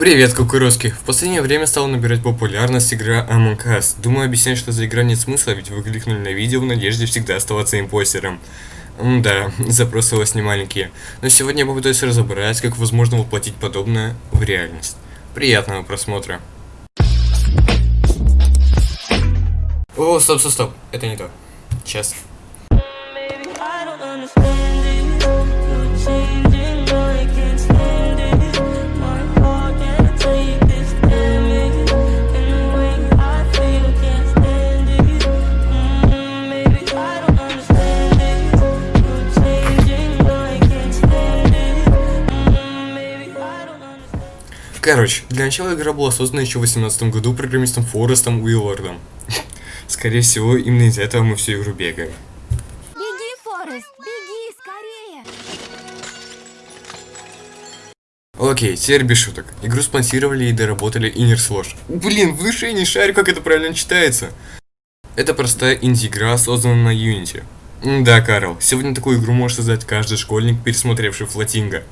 Привет, кукурузки! В последнее время стала набирать популярность игра Among Us. Думаю, объяснять, что за игра нет смысла, ведь вы кликнули на видео в надежде всегда оставаться импостером. М да, запросы у вас не маленькие. Но сегодня я попытаюсь разобрать, как возможно воплотить подобное в реальность. Приятного просмотра. О, стоп, стоп, стоп. Это не то. Сейчас. Короче, для начала игра была создана еще в 2018 году программистом Форестом Уиллардом. Скорее всего, именно из-за этого мы всю игру бегаем. Беги, Форест, беги, скорее! Окей, теперь без шуток. Игру спонсировали и доработали Inner Slosh. Блин, в душе не шарю, как это правильно читается. Это простая инди-игра, созданная на Unity. Да, Карл, сегодня такую игру может создать каждый школьник, пересмотревший Флотинга.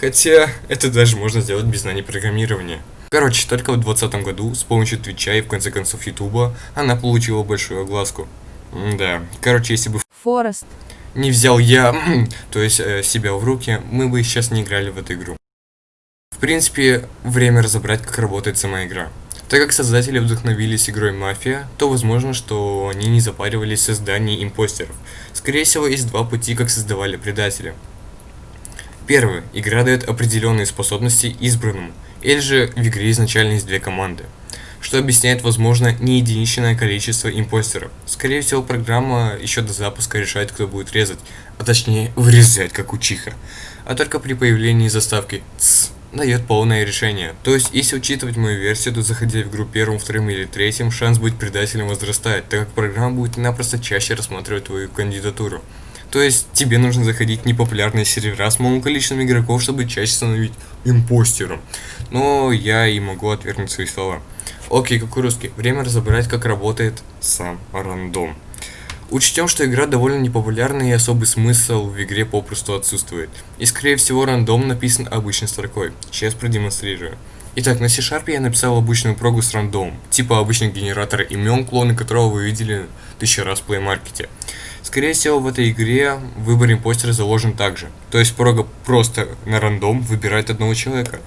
Хотя, это даже можно сделать без знаний программирования. Короче, только в 2020 году, с помощью Твича и в конце концов Ютуба, она получила большую огласку. М, Да, короче, если бы Форест. не взял я, то есть э, себя в руки, мы бы сейчас не играли в эту игру. В принципе, время разобрать, как работает сама игра. Так как создатели вдохновились игрой Мафия, то возможно, что они не запаривались в создании импостеров. Скорее всего, есть два пути, как создавали предателя. Первый. Игра дает определенные способности избранному, или же в игре изначально есть две команды что объясняет, возможно, не единичное количество импостеров. Скорее всего, программа еще до запуска решает, кто будет резать, а точнее, вырезать, как учиха. А только при появлении заставки «ц» дает полное решение. То есть, если учитывать мою версию, то заходя в игру первым, вторым или третьим, шанс быть предателем возрастает, так как программа будет напросто чаще рассматривать твою кандидатуру. То есть тебе нужно заходить в непопулярные сервера с малым количеством игроков, чтобы чаще становить импостером. Но я и могу отвергнуть свои слова. Окей, кукурузки, время разобрать, как работает сам рандом. Учтем, что игра довольно непопулярна и особый смысл в игре попросту отсутствует. И скорее всего рандом написан обычной строкой. Сейчас продемонстрирую. Итак, на C-Sharp я написал обычную прогу с рандом, типа обычный генератор имен, клоны которого вы видели тысячу раз в Play Market. Скорее всего, в этой игре выбор импостера заложен также. То есть прога просто на рандом выбирает одного человека.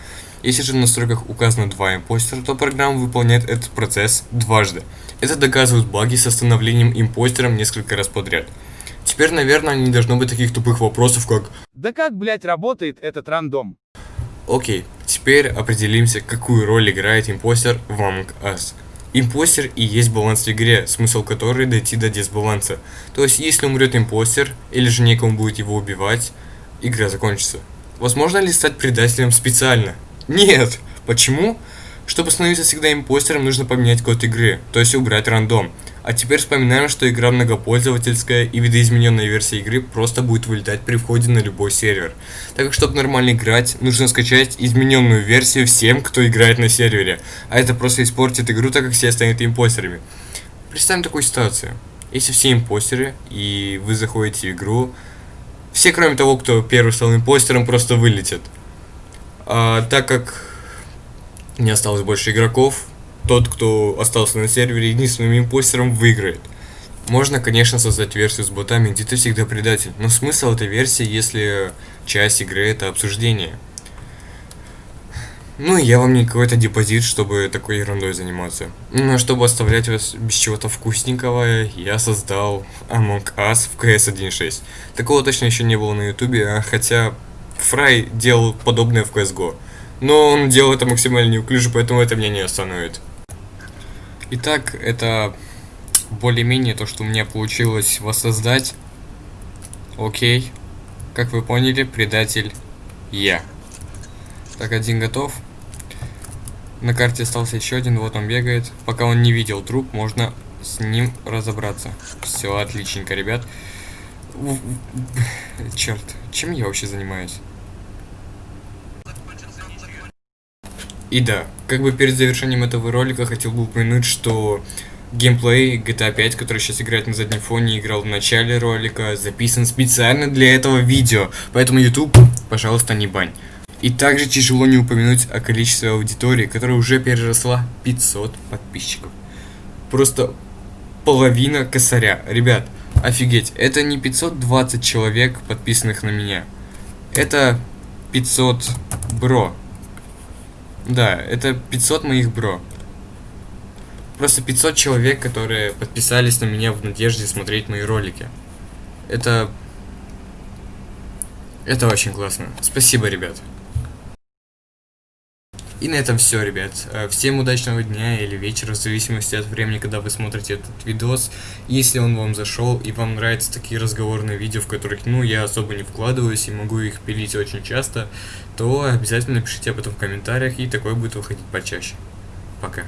Если же в настройках указано два импостера, то программа выполняет этот процесс дважды. Это доказывают баги с остановлением импостером несколько раз подряд. Теперь, наверное, не должно быть таких тупых вопросов, как Да как, блять, работает этот рандом? Окей, теперь определимся, какую роль играет импостер в Among Us. Импостер и есть баланс в игре, смысл которой дойти до дисбаланса. То есть, если умрет импостер, или же некому будет его убивать, игра закончится. Возможно ли стать предателем специально? Нет! Почему? Чтобы становиться всегда импостером, нужно поменять код игры, то есть убрать рандом. А теперь вспоминаем, что игра многопользовательская и видоизмененная версия игры просто будет вылетать при входе на любой сервер. Так как чтобы нормально играть, нужно скачать измененную версию всем, кто играет на сервере. А это просто испортит игру, так как все станут импостерами. Представим такую ситуацию. Если все импостеры, и вы заходите в игру, все кроме того, кто первый стал импостером, просто вылетят. А, так как не осталось больше игроков, тот, кто остался на сервере единственным импостером, выиграет. Можно, конечно, создать версию с ботами, где ты всегда предатель, но смысл этой версии, если часть игры это обсуждение. Ну, я вам не какой-то депозит, чтобы такой ерундой заниматься. А чтобы оставлять вас без чего-то вкусненького, я создал Among Us в CS 1.6. Такого точно еще не было на ютубе, а хотя Фрай делал подобное в CSGO. Но он делал это максимально неуклюже, поэтому это меня не остановит. Итак, это более-менее то, что у меня получилось воссоздать. Окей. Как вы поняли, предатель я. Так, один готов. На карте остался еще один, вот он бегает. Пока он не видел труп, можно с ним разобраться. Все, отличненько, ребят. Черт, чем я вообще занимаюсь? И да, как бы перед завершением этого ролика хотел бы упомянуть, что геймплей GTA 5, который сейчас играет на заднем фоне, играл в начале ролика, записан специально для этого видео. Поэтому YouTube, пожалуйста, не бань. И также тяжело не упомянуть о количестве аудитории, которая уже переросла 500 подписчиков. Просто половина косаря. Ребят, офигеть, это не 520 человек, подписанных на меня. Это 500 бро. Да, это 500 моих бро. Просто 500 человек, которые подписались на меня в надежде смотреть мои ролики. Это... Это очень классно. Спасибо, ребят. И на этом все, ребят. Э, Всем удачного дня или вечера, в зависимости от времени, когда вы смотрите этот видос. Если он вам зашел и вам нравятся такие разговорные видео, в которых, ну, я особо не вкладываюсь и могу их пилить очень часто, то обязательно пишите об этом в комментариях, и такое будет выходить почаще. Пока.